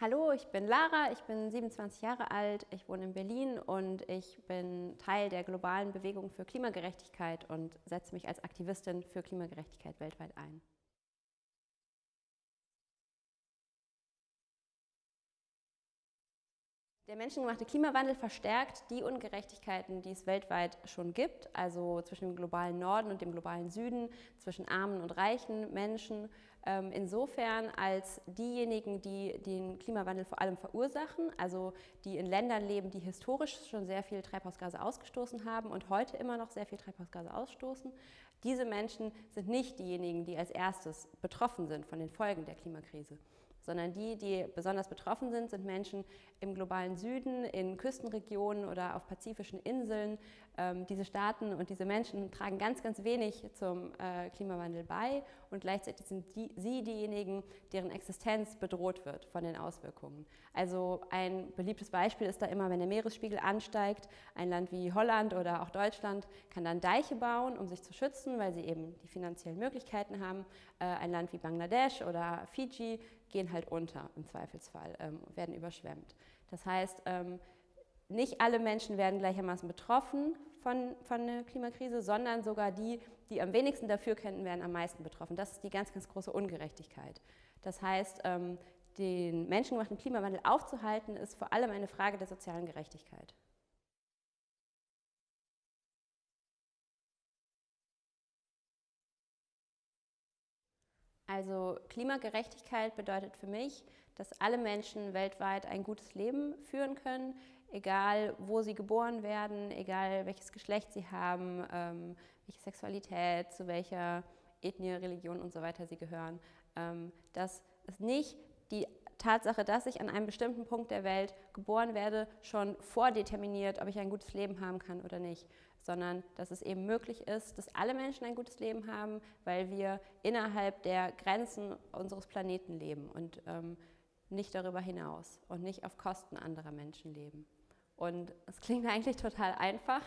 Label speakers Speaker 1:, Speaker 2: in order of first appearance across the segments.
Speaker 1: Hallo, ich bin Lara, ich bin 27 Jahre alt, ich wohne in Berlin und ich bin Teil der globalen Bewegung für Klimagerechtigkeit und setze mich als Aktivistin für Klimagerechtigkeit weltweit ein. Der menschengemachte Klimawandel verstärkt die Ungerechtigkeiten, die es weltweit schon gibt, also zwischen dem globalen Norden und dem globalen Süden, zwischen armen und reichen Menschen. Ähm, insofern als diejenigen, die den Klimawandel vor allem verursachen, also die in Ländern leben, die historisch schon sehr viel Treibhausgase ausgestoßen haben und heute immer noch sehr viel Treibhausgase ausstoßen, diese Menschen sind nicht diejenigen, die als erstes betroffen sind von den Folgen der Klimakrise sondern die, die besonders betroffen sind, sind Menschen im globalen Süden, in Küstenregionen oder auf pazifischen Inseln. Ähm, diese Staaten und diese Menschen tragen ganz, ganz wenig zum äh, Klimawandel bei und gleichzeitig sind die, sie diejenigen, deren Existenz bedroht wird von den Auswirkungen. Also ein beliebtes Beispiel ist da immer, wenn der Meeresspiegel ansteigt, ein Land wie Holland oder auch Deutschland kann dann Deiche bauen, um sich zu schützen, weil sie eben die finanziellen Möglichkeiten haben. Äh, ein Land wie Bangladesch oder Fiji gehen halt unter im Zweifelsfall, ähm, werden überschwemmt. Das heißt, ähm, nicht alle Menschen werden gleichermaßen betroffen von, von der Klimakrise, sondern sogar die, die am wenigsten dafür kennen, werden am meisten betroffen. Das ist die ganz, ganz große Ungerechtigkeit. Das heißt, ähm, den menschengemachten Klimawandel aufzuhalten, ist vor allem eine Frage der sozialen Gerechtigkeit. Also Klimagerechtigkeit bedeutet für mich, dass alle Menschen weltweit ein gutes Leben führen können, egal wo sie geboren werden, egal welches Geschlecht sie haben, ähm, welche Sexualität, zu welcher Ethnie, Religion und so weiter sie gehören. Ähm, dass es nicht die Tatsache, dass ich an einem bestimmten Punkt der Welt geboren werde, schon vordeterminiert, ob ich ein gutes Leben haben kann oder nicht, sondern dass es eben möglich ist, dass alle Menschen ein gutes Leben haben, weil wir innerhalb der Grenzen unseres Planeten leben und ähm, nicht darüber hinaus und nicht auf Kosten anderer Menschen leben. Und es klingt eigentlich total einfach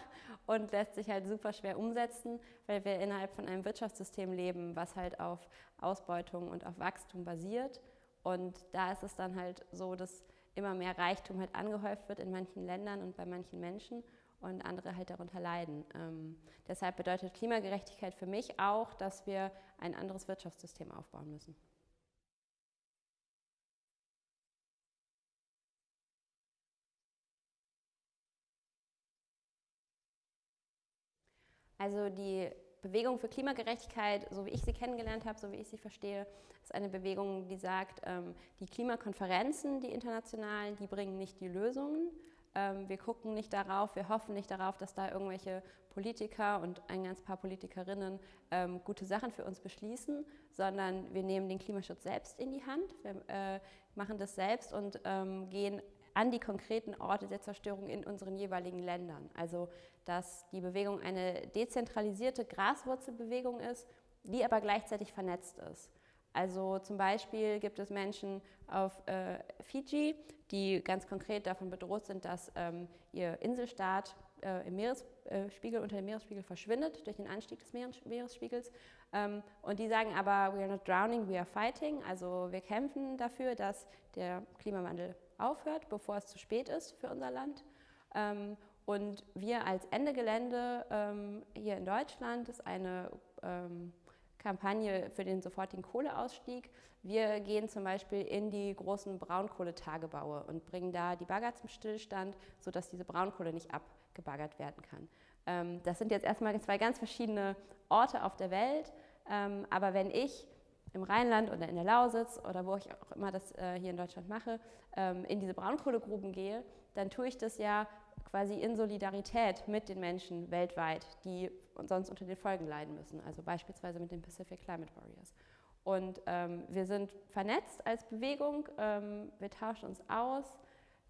Speaker 1: und lässt sich halt super schwer umsetzen, weil wir innerhalb von einem Wirtschaftssystem leben, was halt auf Ausbeutung und auf Wachstum basiert. Und da ist es dann halt so, dass immer mehr Reichtum halt angehäuft wird in manchen Ländern und bei manchen Menschen und andere halt darunter leiden. Ähm, deshalb bedeutet Klimagerechtigkeit für mich auch, dass wir ein anderes Wirtschaftssystem aufbauen müssen. Also die Bewegung für Klimagerechtigkeit, so wie ich sie kennengelernt habe, so wie ich sie verstehe, ist eine Bewegung, die sagt, ähm, die Klimakonferenzen, die internationalen, die bringen nicht die Lösungen, wir gucken nicht darauf, wir hoffen nicht darauf, dass da irgendwelche Politiker und ein ganz paar Politikerinnen ähm, gute Sachen für uns beschließen, sondern wir nehmen den Klimaschutz selbst in die Hand, wir äh, machen das selbst und ähm, gehen an die konkreten Orte der Zerstörung in unseren jeweiligen Ländern. Also dass die Bewegung eine dezentralisierte Graswurzelbewegung ist, die aber gleichzeitig vernetzt ist. Also zum Beispiel gibt es Menschen auf äh, Fiji, die ganz konkret davon bedroht sind, dass ähm, ihr Inselstaat äh, im Meeresspiegel, äh, unter dem Meeresspiegel verschwindet durch den Anstieg des Meeresspiegels. Ähm, und die sagen aber, we are not drowning, we are fighting. Also wir kämpfen dafür, dass der Klimawandel aufhört, bevor es zu spät ist für unser Land. Ähm, und wir als Ende Gelände ähm, hier in Deutschland ist eine ähm, Kampagne für den sofortigen Kohleausstieg. Wir gehen zum Beispiel in die großen Braunkohletagebaue und bringen da die Bagger zum Stillstand, sodass diese Braunkohle nicht abgebaggert werden kann. Ähm, das sind jetzt erstmal zwei ganz verschiedene Orte auf der Welt, ähm, aber wenn ich im Rheinland oder in der Lausitz oder wo ich auch immer das äh, hier in Deutschland mache, ähm, in diese Braunkohlegruben gehe, dann tue ich das ja quasi in Solidarität mit den Menschen weltweit, die sonst unter den Folgen leiden müssen, also beispielsweise mit den Pacific Climate Warriors. Und ähm, wir sind vernetzt als Bewegung, ähm, wir tauschen uns aus.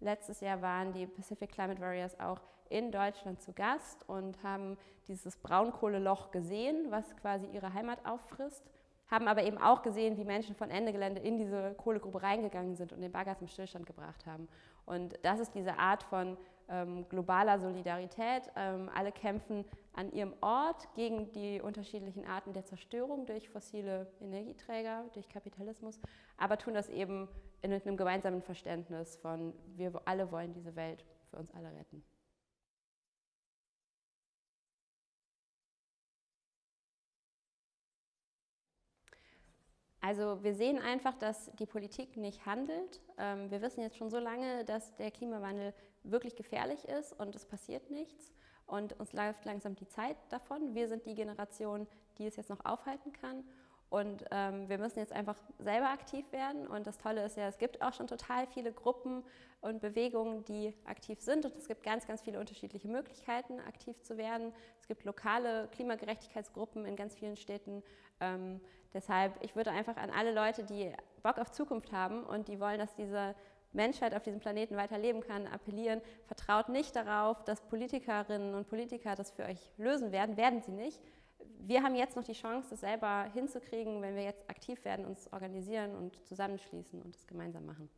Speaker 1: Letztes Jahr waren die Pacific Climate Warriors auch in Deutschland zu Gast und haben dieses Braunkohleloch gesehen, was quasi ihre Heimat auffrisst, haben aber eben auch gesehen, wie Menschen von Ende Gelände in diese Kohlegrube reingegangen sind und den Bagger zum Stillstand gebracht haben. Und das ist diese Art von ähm, globaler Solidarität. Ähm, alle kämpfen an ihrem Ort gegen die unterschiedlichen Arten der Zerstörung durch fossile Energieträger, durch Kapitalismus, aber tun das eben in einem gemeinsamen Verständnis von, wir alle wollen diese Welt für uns alle retten. Also wir sehen einfach, dass die Politik nicht handelt. Ähm, wir wissen jetzt schon so lange, dass der Klimawandel wirklich gefährlich ist und es passiert nichts. Und uns läuft langsam die Zeit davon. Wir sind die Generation, die es jetzt noch aufhalten kann. Und ähm, wir müssen jetzt einfach selber aktiv werden. Und das Tolle ist ja, es gibt auch schon total viele Gruppen und Bewegungen, die aktiv sind. Und es gibt ganz, ganz viele unterschiedliche Möglichkeiten, aktiv zu werden. Es gibt lokale Klimagerechtigkeitsgruppen in ganz vielen Städten. Ähm, deshalb, ich würde einfach an alle Leute, die Bock auf Zukunft haben und die wollen, dass diese Menschheit auf diesem Planeten weiterleben kann, appellieren. Vertraut nicht darauf, dass Politikerinnen und Politiker das für euch lösen werden. Werden sie nicht wir haben jetzt noch die Chance, das selber hinzukriegen, wenn wir jetzt aktiv werden, uns organisieren und zusammenschließen und es gemeinsam machen.